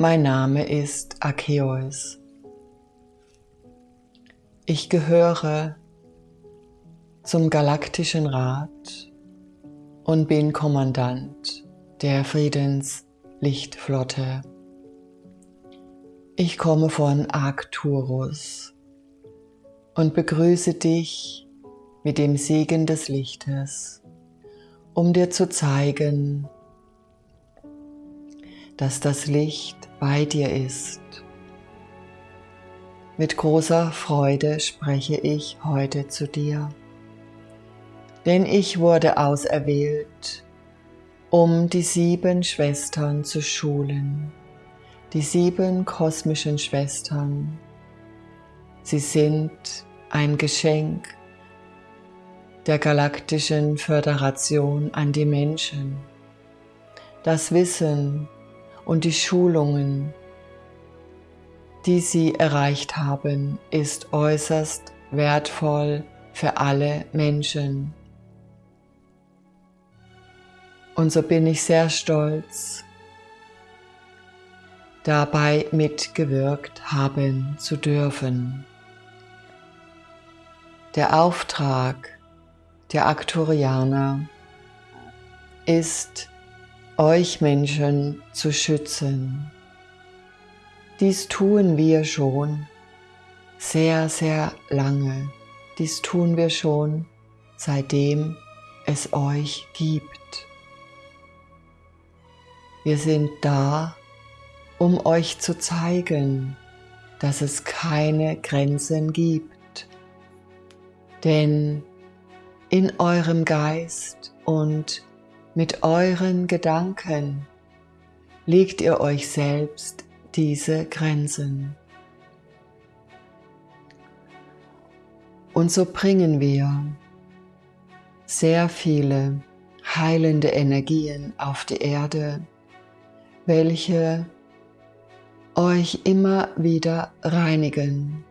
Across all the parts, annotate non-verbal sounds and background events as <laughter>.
Mein Name ist Akeos. Ich gehöre zum Galaktischen Rat und bin Kommandant der Friedenslichtflotte. Ich komme von Arcturus und begrüße dich mit dem Segen des Lichtes, um dir zu zeigen, dass das Licht bei dir ist. Mit großer Freude spreche ich heute zu dir, denn ich wurde auserwählt, um die sieben Schwestern zu schulen, die sieben kosmischen Schwestern. Sie sind ein Geschenk der galaktischen Föderation an die Menschen. Das Wissen und die Schulungen, die sie erreicht haben, ist äußerst wertvoll für alle Menschen. Und so bin ich sehr stolz, dabei mitgewirkt haben zu dürfen. Der Auftrag der Aktorianer ist euch Menschen zu schützen. Dies tun wir schon sehr, sehr lange. Dies tun wir schon, seitdem es euch gibt. Wir sind da, um euch zu zeigen, dass es keine Grenzen gibt. Denn in eurem Geist und mit euren Gedanken legt ihr euch selbst diese Grenzen. Und so bringen wir sehr viele heilende Energien auf die Erde, welche euch immer wieder reinigen.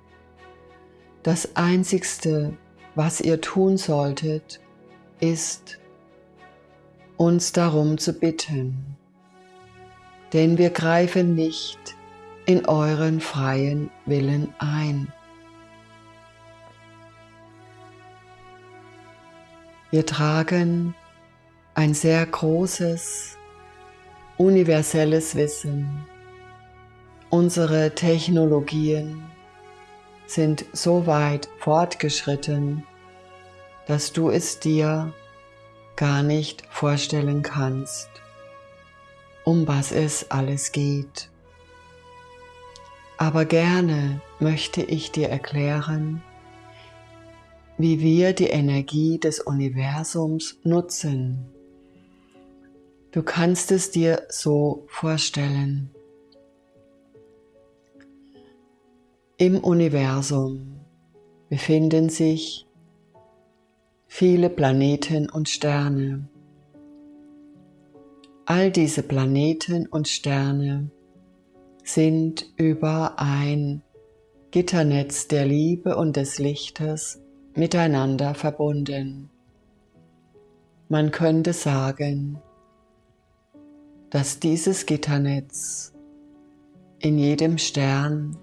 Das Einzigste, was ihr tun solltet, ist uns darum zu bitten, denn wir greifen nicht in euren freien Willen ein. Wir tragen ein sehr großes, universelles Wissen. Unsere Technologien sind so weit fortgeschritten, dass du es dir gar nicht vorstellen kannst, um was es alles geht. Aber gerne möchte ich dir erklären, wie wir die Energie des Universums nutzen. Du kannst es dir so vorstellen. Im Universum befinden sich viele Planeten und Sterne. All diese Planeten und Sterne sind über ein Gitternetz der Liebe und des Lichtes miteinander verbunden. Man könnte sagen, dass dieses Gitternetz in jedem Stern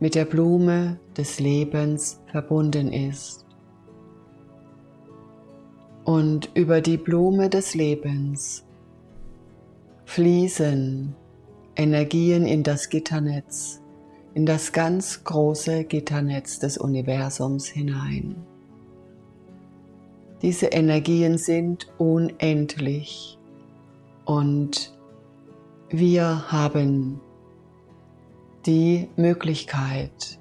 mit der Blume des Lebens verbunden ist und über die Blume des Lebens fließen Energien in das Gitternetz, in das ganz große Gitternetz des Universums hinein. Diese Energien sind unendlich und wir haben die Möglichkeit,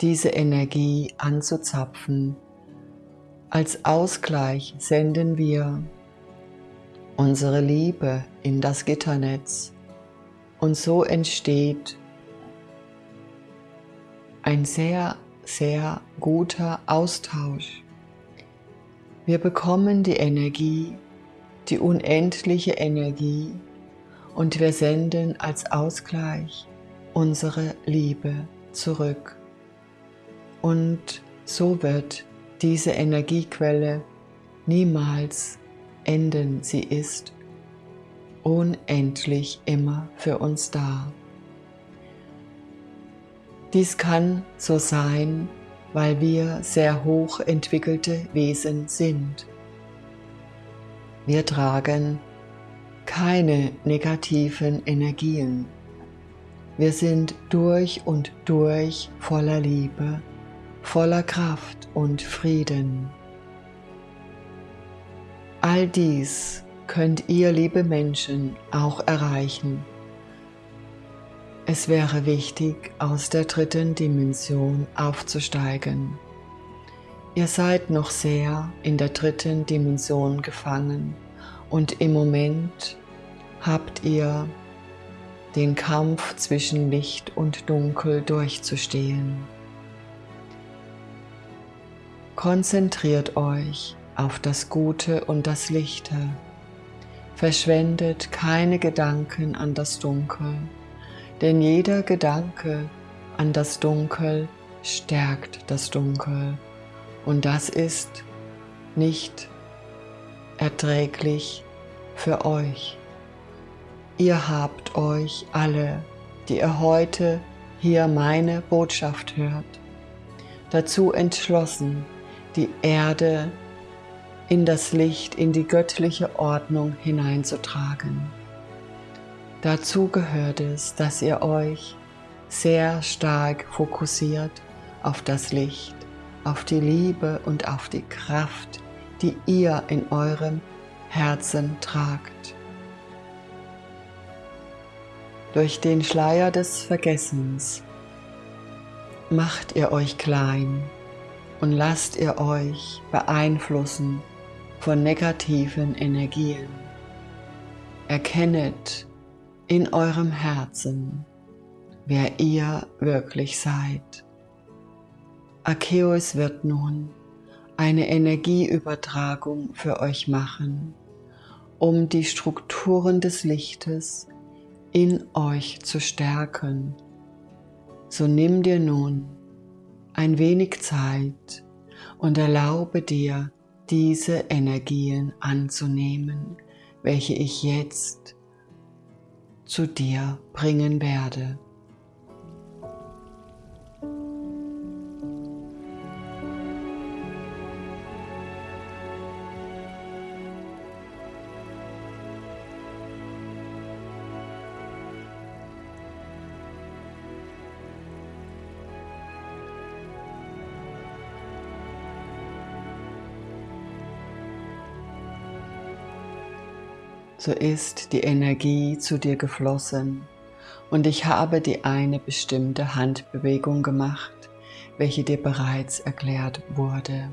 diese Energie anzuzapfen als Ausgleich senden wir unsere Liebe in das Gitternetz und so entsteht ein sehr, sehr guter Austausch. Wir bekommen die Energie, die unendliche Energie und wir senden als Ausgleich unsere Liebe zurück. Und so wird diese Energiequelle niemals enden. Sie ist unendlich immer für uns da. Dies kann so sein, weil wir sehr hoch entwickelte Wesen sind. Wir tragen keine negativen Energien. Wir sind durch und durch voller Liebe, voller Kraft und Frieden. All dies könnt ihr, liebe Menschen, auch erreichen. Es wäre wichtig, aus der dritten Dimension aufzusteigen. Ihr seid noch sehr in der dritten Dimension gefangen und im Moment habt ihr den Kampf zwischen Licht und Dunkel durchzustehen. Konzentriert euch auf das Gute und das Lichte. Verschwendet keine Gedanken an das Dunkel, denn jeder Gedanke an das Dunkel stärkt das Dunkel und das ist nicht erträglich für euch. Ihr habt euch alle, die ihr heute hier meine Botschaft hört, dazu entschlossen, die Erde in das Licht, in die göttliche Ordnung hineinzutragen. Dazu gehört es, dass ihr euch sehr stark fokussiert auf das Licht, auf die Liebe und auf die Kraft, die ihr in eurem Herzen tragt. Durch den Schleier des Vergessens macht ihr euch klein und lasst ihr euch beeinflussen von negativen Energien. Erkennet in eurem Herzen, wer ihr wirklich seid. Arceus wird nun eine Energieübertragung für euch machen, um die Strukturen des Lichtes in euch zu stärken. So nimm dir nun ein wenig Zeit und erlaube dir, diese Energien anzunehmen, welche ich jetzt zu dir bringen werde. So ist die Energie zu dir geflossen und ich habe die eine bestimmte Handbewegung gemacht, welche dir bereits erklärt wurde.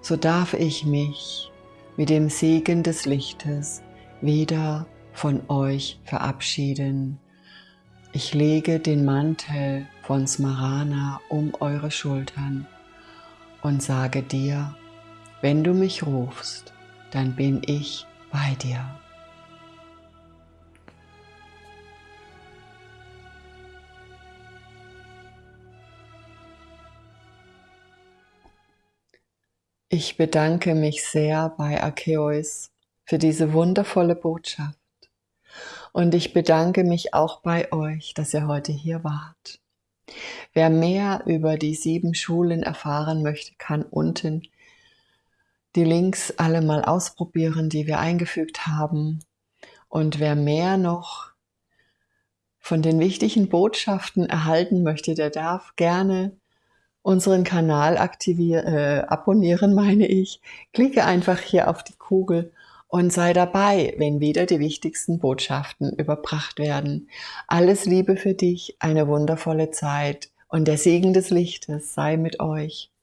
So darf ich mich mit dem Segen des Lichtes wieder von euch verabschieden. Ich lege den Mantel von Smarana um eure Schultern und sage dir, wenn du mich rufst, dann bin ich bei dir. Ich bedanke mich sehr bei Arceus für diese wundervolle Botschaft. Und ich bedanke mich auch bei euch, dass ihr heute hier wart. Wer mehr über die sieben Schulen erfahren möchte, kann unten die Links alle mal ausprobieren, die wir eingefügt haben. Und wer mehr noch von den wichtigen Botschaften erhalten möchte, der darf gerne unseren Kanal aktivieren, äh, abonnieren, <laughs> meine ich. Klicke einfach hier auf die Kugel und sei dabei, wenn wieder die wichtigsten Botschaften überbracht werden. Alles Liebe für dich, eine wundervolle Zeit und der Segen des Lichtes sei mit euch.